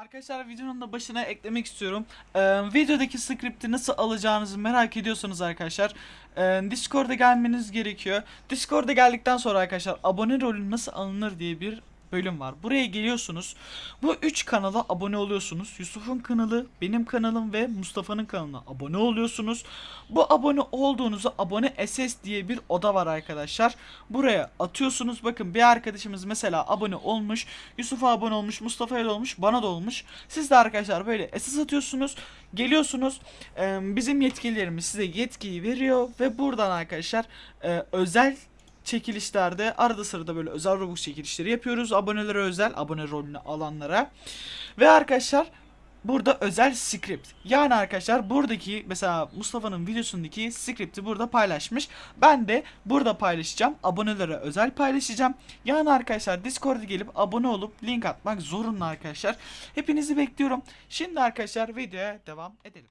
Arkadaşlar videonun da başına eklemek istiyorum. Ee, videodaki script'i nasıl alacağınızı merak ediyorsanız arkadaşlar e, Discord'a gelmeniz gerekiyor. Discord'a geldikten sonra arkadaşlar abone rolü nasıl alınır diye bir bölüm var. Buraya geliyorsunuz. Bu 3 kanala abone oluyorsunuz. Yusuf'un kanalı, benim kanalım ve Mustafa'nın kanalına abone oluyorsunuz. Bu abone olduğunuzu abone SS diye bir oda var arkadaşlar. Buraya atıyorsunuz. Bakın bir arkadaşımız mesela abone olmuş. Yusuf'a abone olmuş, Mustafa'ya olmuş, bana da olmuş. Siz de arkadaşlar böyle SS atıyorsunuz. Geliyorsunuz. Bizim yetkililerimiz size yetkiyi veriyor ve buradan arkadaşlar özel çekilişlerde arada sırada böyle özel Robux çekilişleri yapıyoruz. Abonelere özel, abone rolünü alanlara. Ve arkadaşlar burada özel script. Yani arkadaşlar buradaki mesela Mustafa'nın videosundaki script'i burada paylaşmış. Ben de burada paylaşacağım. Abonelere özel paylaşacağım. Yani arkadaşlar Discord'a gelip abone olup link atmak zorunlu arkadaşlar. Hepinizi bekliyorum. Şimdi arkadaşlar videoya devam edelim.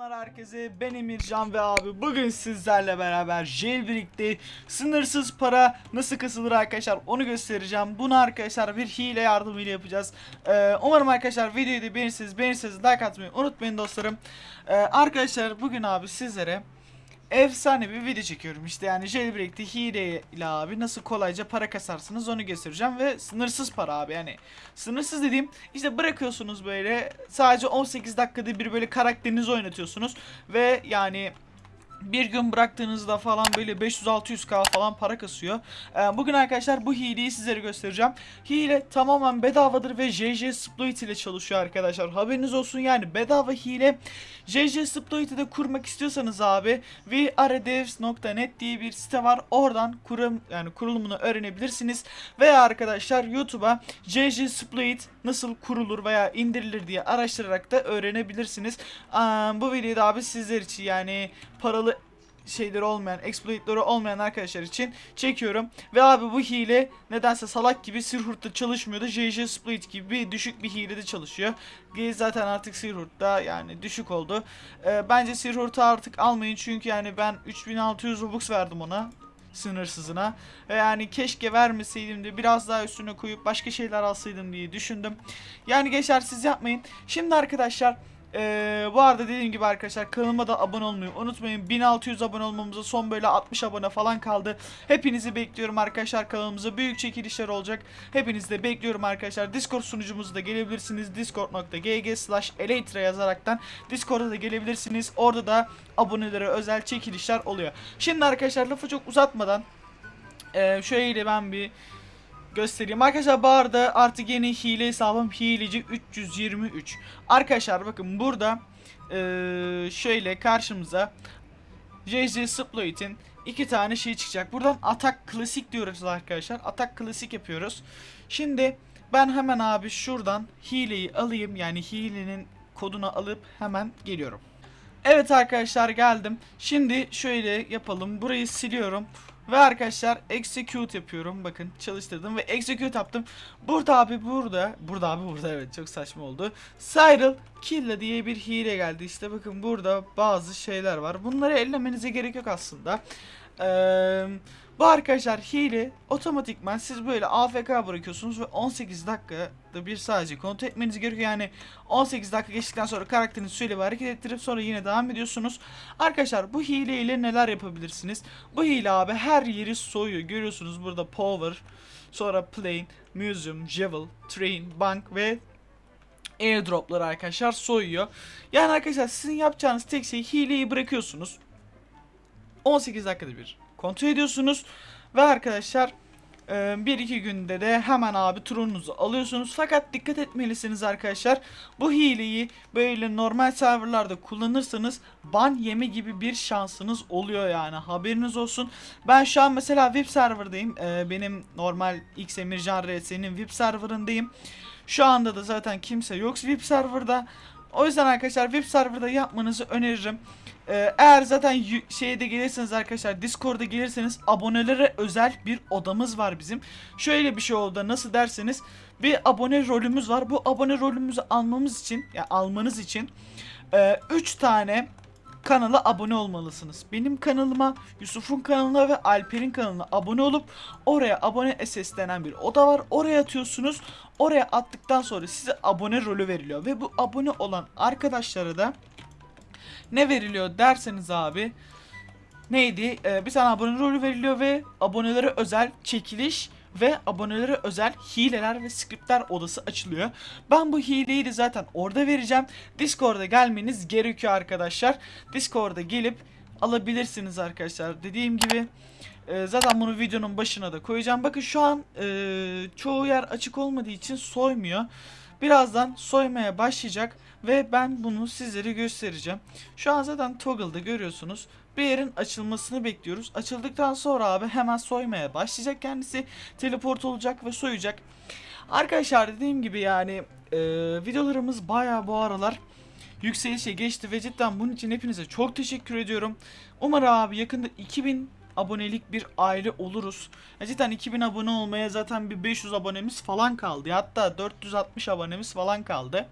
Selamlar herkese ben Emircan ve abi bugün sizlerle beraber Jailbreak'te sınırsız para nasıl kasılır arkadaşlar onu göstereceğim. Bunu arkadaşlar bir hile yardımıyla yapacağız. Ee, umarım arkadaşlar videoyu da beğenirsiniz beğenirseniz like atmayı unutmayın dostlarım. Ee, arkadaşlar bugün abi sizlere efsane bir video çekiyorum. İşte yani jailbreak'te hile ile abi nasıl kolayca para kasarsınız onu göstereceğim ve sınırsız para abi. Yani sınırsız dediğim işte bırakıyorsunuz böyle sadece 18 dakikada bir böyle karakterinizi oynatıyorsunuz ve yani bir gün bıraktığınızda falan böyle 500-600k falan para kasıyor. Ee, bugün arkadaşlar bu hileyi sizlere göstereceğim. Hile tamamen bedavadır ve JJ Exploit ile çalışıyor arkadaşlar. Haberiniz olsun yani bedava hile. JJ Exploit'i de kurmak istiyorsanız abi vrdevs.net diye bir site var. Oradan kurum yani kurulumunu öğrenebilirsiniz. Veya arkadaşlar YouTube'a JJ Exploit nasıl kurulur veya indirilir diye araştırarak da öğrenebilirsiniz. Aa, bu videoda abi sizler için yani paralı şeyleri olmayan, exploitleri olmayan arkadaşlar için çekiyorum. Ve abi bu hile nedense salak gibi Sirhurt'ta çalışmıyordu. JJ Split gibi düşük bir hilede çalışıyor. Zaten artık Sirhurt'ta yani düşük oldu. Ee, bence Sirhurt'u artık almayın çünkü yani ben 3600 Robux verdim ona sınırsızına. Yani keşke vermeseydim de biraz daha üstüne koyup başka şeyler alsaydım diye düşündüm. Yani gençler siz yapmayın. Şimdi arkadaşlar ee, bu arada dediğim gibi arkadaşlar kanalıma da abone olmayı unutmayın. 1600 abone olmamıza son böyle 60 abone falan kaldı. Hepinizi bekliyorum arkadaşlar kanalımıza. Büyük çekilişler olacak. Hepinizi de bekliyorum arkadaşlar. Discord sunucumuza da gelebilirsiniz. discord.gg slash elytra yazaraktan Discord'a da gelebilirsiniz. Orada da abonelere özel çekilişler oluyor. Şimdi arkadaşlar lafı çok uzatmadan ee, şöyle ben bir göstereyim. Arkadaşlar bu arada artık yeni hile hesabım hileci 323. Arkadaşlar bakın burada eee, şöyle karşımıza JJ Sploit'in iki tane şey çıkacak. Buradan atak klasik diyoruz arkadaşlar. Atak klasik yapıyoruz. Şimdi ben hemen abi şuradan hileyi alayım. Yani hilenin kodunu alıp hemen geliyorum. Evet arkadaşlar geldim. Şimdi şöyle yapalım. Burayı siliyorum. Ve arkadaşlar execute yapıyorum. Bakın çalıştırdım ve execute yaptım. Burada abi burada. Burada abi burada evet çok saçma oldu. Cyril Killa diye bir hile geldi. İşte bakın burada bazı şeyler var. Bunları ellemenize gerek yok aslında. Eee... Bu arkadaşlar hile otomatikman siz böyle AFK bırakıyorsunuz ve 18 dakikada bir sadece kontrol etmeniz gerekiyor. Yani 18 dakika geçtikten sonra karakterinizi şöyle hareket ettirip sonra yine devam ediyorsunuz. Arkadaşlar bu hile ile neler yapabilirsiniz? Bu hile abi her yeri soyuyor. Görüyorsunuz burada power, sonra plane, museum, jewel, train, bank ve airdropları arkadaşlar soyuyor. Yani arkadaşlar sizin yapacağınız tek şey hileyi bırakıyorsunuz. 18 dakikada bir kontrol ediyorsunuz ve arkadaşlar e, bir iki günde de hemen abi turunuzu alıyorsunuz. Fakat dikkat etmelisiniz arkadaşlar. Bu hileyi böyle normal serverlarda kullanırsanız ban yeme gibi bir şansınız oluyor yani. Haberiniz olsun. Ben şu an mesela VIP serverdayım. E, benim normal X Emircan RS'nin VIP serverındayım. Şu anda da zaten kimse yok VIP serverda. O yüzden arkadaşlar web serverda yapmanızı öneririm. Ee, eğer zaten şeye de gelirseniz arkadaşlar Discord'a gelirseniz abonelere özel bir odamız var bizim. Şöyle bir şey oldu nasıl derseniz bir abone rolümüz var. Bu abone rolümüzü almamız için ya almanız için 3 tane kanala abone olmalısınız. Benim kanalıma, Yusuf'un kanalına ve Alper'in kanalına abone olup oraya abone SS denen bir oda var. Oraya atıyorsunuz. Oraya attıktan sonra size abone rolü veriliyor ve bu abone olan arkadaşlara da ne veriliyor derseniz abi neydi? Ee, bir tane abone rolü veriliyor ve abonelere özel çekiliş ve abonelere özel hileler ve skriptler odası açılıyor. Ben bu hileyi de zaten orada vereceğim. Discord'a gelmeniz gerekiyor arkadaşlar. Discord'a gelip alabilirsiniz arkadaşlar. Dediğim gibi e, zaten bunu videonun başına da koyacağım. Bakın şu an e, çoğu yer açık olmadığı için soymuyor. Birazdan soymaya başlayacak ve ben bunu sizlere göstereceğim. Şu an zaten toggle'da görüyorsunuz. Bir yerin açılmasını bekliyoruz. Açıldıktan sonra abi hemen soymaya başlayacak kendisi. Teleport olacak ve soyacak. Arkadaşlar dediğim gibi yani e, videolarımız baya bu aralar yükselişe geçti ve cidden bunun için hepinize çok teşekkür ediyorum. Umarım abi yakında 2000 abonelik bir aile oluruz. Ya cidden 2000 abone olmaya zaten bir 500 abonemiz falan kaldı. Hatta 460 abonemiz falan kaldı.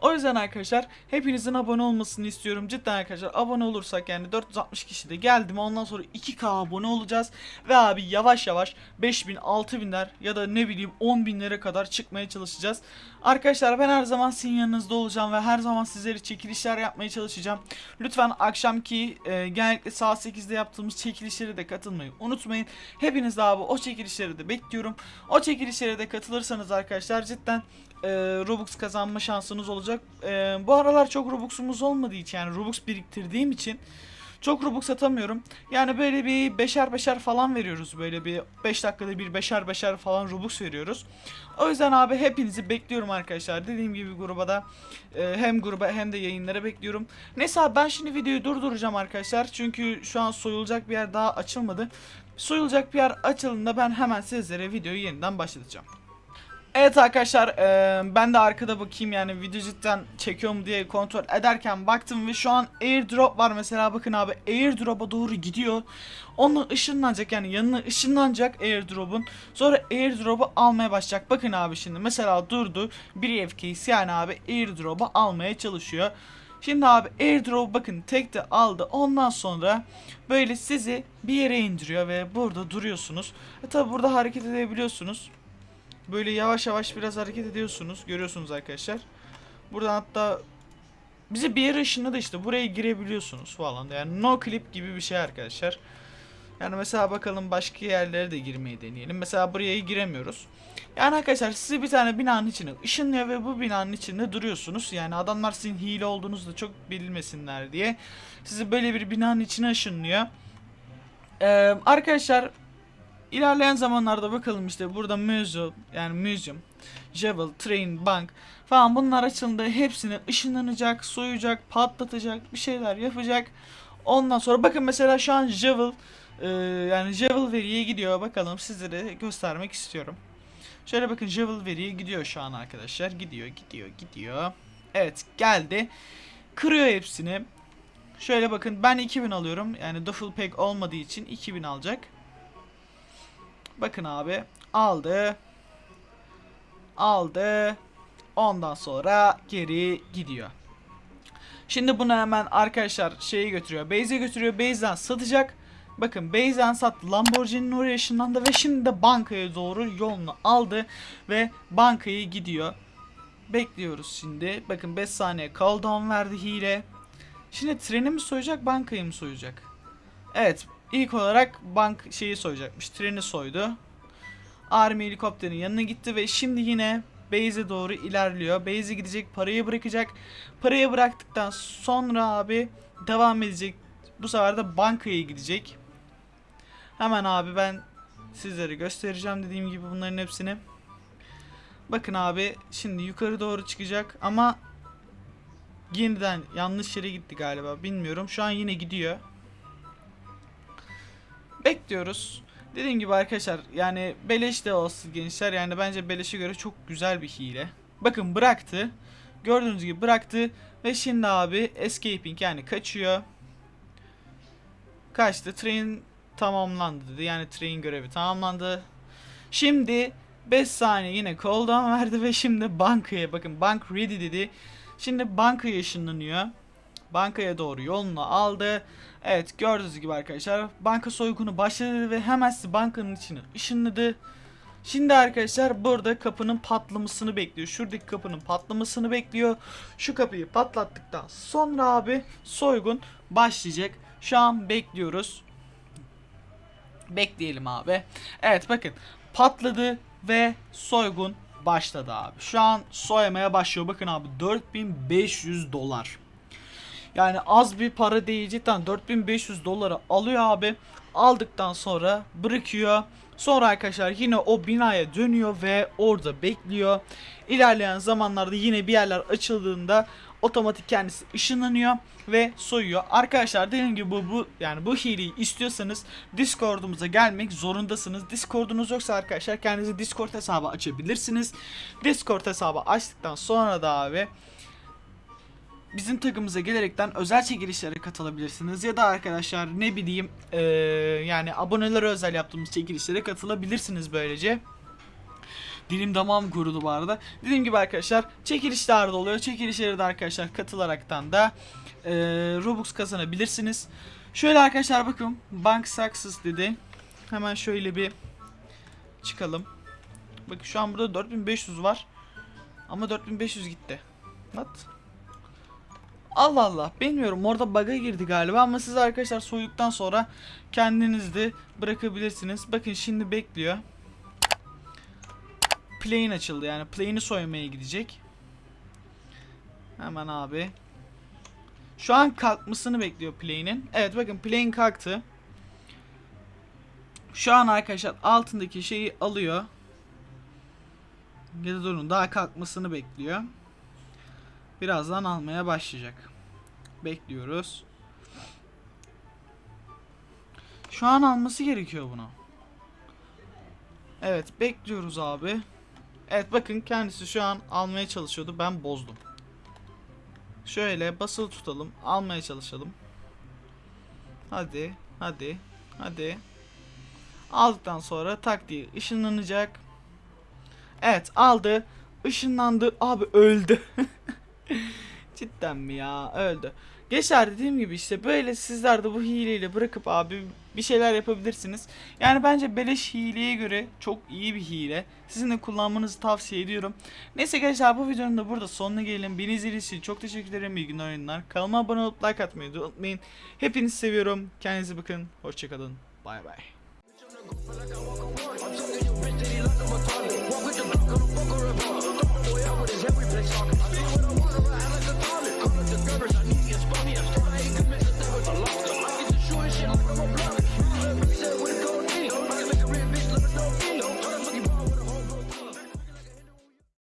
O yüzden arkadaşlar hepinizin abone olmasını istiyorum. Cidden arkadaşlar abone olursak yani 460 kişi de geldi mi ondan sonra 2k abone olacağız. Ve abi yavaş yavaş 5000 6000'ler ya da ne bileyim 10.000'lere kadar çıkmaya çalışacağız. Arkadaşlar ben her zaman sizin yanınızda olacağım ve her zaman sizlere çekilişler yapmaya çalışacağım. Lütfen akşamki e, genellikle saat 8'de yaptığımız çekilişlere de katılmayı unutmayın. Hepiniz abi o çekilişlere de bekliyorum. O çekilişlere de katılırsanız arkadaşlar cidden e, Robux kazanma şansınız olacak. E, bu aralar çok Robux'umuz olmadığı için yani Robux biriktirdiğim için çok Robux atamıyorum. Yani böyle bir beşer beşer falan veriyoruz. Böyle bir 5 dakikada bir beşer beşer falan Robux veriyoruz. O yüzden abi hepinizi bekliyorum arkadaşlar. Dediğim gibi gruba da e, hem gruba hem de yayınlara bekliyorum. Neyse abi ben şimdi videoyu durduracağım arkadaşlar. Çünkü şu an soyulacak bir yer daha açılmadı. Soyulacak bir yer açıldığında ben hemen sizlere videoyu yeniden başlatacağım. Evet arkadaşlar e, ben de arkada bakayım yani video cidden çekiyor diye kontrol ederken baktım ve şu an airdrop var mesela bakın abi airdrop'a doğru gidiyor. Onunla ışınlanacak yani yanına ışınlanacak airdrop'un sonra airdrop'u almaya başlayacak. Bakın abi şimdi mesela durdu bir FK'si yani abi airdrop'u almaya çalışıyor. Şimdi abi airdrop bakın tek de aldı ondan sonra böyle sizi bir yere indiriyor ve burada duruyorsunuz. E tabi burada hareket edebiliyorsunuz. Böyle yavaş yavaş biraz hareket ediyorsunuz. Görüyorsunuz arkadaşlar. Buradan hatta bizi bir yere ışınladı işte. Buraya girebiliyorsunuz falan. Yani no clip gibi bir şey arkadaşlar. Yani mesela bakalım başka yerlere de girmeyi deneyelim. Mesela buraya giremiyoruz. Yani arkadaşlar sizi bir tane binanın içine ışınlıyor ve bu binanın içinde duruyorsunuz. Yani adamlar sizin hile olduğunuzu da çok bilmesinler diye. Sizi böyle bir binanın içine ışınlıyor. Ee, arkadaşlar İlerleyen zamanlarda bakalım işte burada museum yani museum, Jewel, Train, Bank falan bunlar açıldığında hepsini ışınlanacak, soyacak, patlatacak, bir şeyler yapacak. Ondan sonra bakın mesela şu an Jewel e, yani Jewel veriye gidiyor. Bakalım sizlere göstermek istiyorum. Şöyle bakın Jewel veriye gidiyor şu an arkadaşlar. Gidiyor, gidiyor, gidiyor. Evet geldi. Kırıyor hepsini. Şöyle bakın ben 2000 alıyorum. Yani duffel pack olmadığı için 2000 alacak. Bakın abi aldı. Aldı. Ondan sonra geri gidiyor. Şimdi bunu hemen arkadaşlar şeyi götürüyor. Base'e götürüyor. Base'den satacak. Bakın Base'den sattı. Lamborghini'nin oraya ışınlandı ve şimdi de bankaya doğru yolunu aldı ve bankaya gidiyor. Bekliyoruz şimdi. Bakın 5 saniye cooldown verdi hile. Şimdi treni mi soyacak, bankayı mı soyacak? Evet, İlk olarak bank şeyi soyacakmış. Treni soydu. Army helikopterin yanına gitti ve şimdi yine base'e doğru ilerliyor. Base'e gidecek, parayı bırakacak. Parayı bıraktıktan sonra abi devam edecek. Bu sefer de bankaya gidecek. Hemen abi ben sizlere göstereceğim dediğim gibi bunların hepsini. Bakın abi şimdi yukarı doğru çıkacak ama yeniden yanlış yere gitti galiba bilmiyorum. Şu an yine gidiyor. Bekliyoruz. Dediğim gibi arkadaşlar yani beleş de olsun gençler yani bence beleşe göre çok güzel bir hile. Bakın bıraktı. Gördüğünüz gibi bıraktı. Ve şimdi abi escaping yani kaçıyor. Kaçtı. Train tamamlandı dedi. Yani train görevi tamamlandı. Şimdi 5 saniye yine cooldown verdi ve şimdi bankaya bakın bank ready dedi. Şimdi bankaya ışınlanıyor. Bankaya doğru yolunu aldı. Evet gördüğünüz gibi arkadaşlar banka soygunu başladı ve hemen sizi bankanın içine ışınladı. Şimdi arkadaşlar burada kapının patlamasını bekliyor. Şuradaki kapının patlamasını bekliyor. Şu kapıyı patlattıktan sonra abi soygun başlayacak. Şu an bekliyoruz. Bekleyelim abi. Evet bakın patladı ve soygun başladı abi. Şu an soymaya başlıyor. Bakın abi 4500 dolar. Yani az bir para değil cidden 4500 doları alıyor abi. Aldıktan sonra bırakıyor. Sonra arkadaşlar yine o binaya dönüyor ve orada bekliyor. İlerleyen zamanlarda yine bir yerler açıldığında otomatik kendisi ışınlanıyor ve soyuyor. Arkadaşlar dediğim gibi bu, bu yani bu hileyi istiyorsanız Discord'umuza gelmek zorundasınız. Discord'unuz yoksa arkadaşlar kendinize Discord hesabı açabilirsiniz. Discord hesabı açtıktan sonra da abi bizim takımımıza gelerekten özel çekilişlere katılabilirsiniz ya da arkadaşlar ne bileyim eee, yani abonelere özel yaptığımız çekilişlere katılabilirsiniz böylece. Dilim damağım kurudu bu arada. Dediğim gibi arkadaşlar çekilişler de oluyor. Çekilişlere de arkadaşlar katılaraktan da eee, Robux kazanabilirsiniz. Şöyle arkadaşlar bakın Bank Success dedi. Hemen şöyle bir çıkalım. Bakın şu an burada 4500 var. Ama 4500 gitti. What? Allah Allah bilmiyorum orada bug'a girdi galiba ama siz arkadaşlar soyduktan sonra kendiniz bırakabilirsiniz. Bakın şimdi bekliyor. Plane açıldı yani plane'i soymaya gidecek. Hemen abi. Şu an kalkmasını bekliyor plane'in. Evet bakın plane kalktı. Şu an arkadaşlar altındaki şeyi alıyor. Ya da durun daha kalkmasını bekliyor. Birazdan almaya başlayacak. Bekliyoruz. Şu an alması gerekiyor bunu. Evet bekliyoruz abi. Evet bakın kendisi şu an almaya çalışıyordu. Ben bozdum. Şöyle basılı tutalım. Almaya çalışalım. Hadi. Hadi. Hadi. Aldıktan sonra tak diye ışınlanacak. Evet aldı. Işınlandı. Abi öldü. Cidden mi ya? Öldü. Geçer dediğim gibi işte böyle sizler de bu hileyle bırakıp abi bir şeyler yapabilirsiniz. Yani bence beleş hileye göre çok iyi bir hile. Sizin de kullanmanızı tavsiye ediyorum. Neyse gençler bu videonun da burada sonuna gelelim. Beni izlediğiniz için çok teşekkür ederim. İyi günler oyunlar. Kanalıma abone olup like atmayı unutmayın. Hepinizi seviyorum. Kendinize bakın. Hoşçakalın. Bay bay. Walk with the block on the fuck or a. Throw my boy out with his every place talking. i need a neediest, funniest, trying to commit the with a law.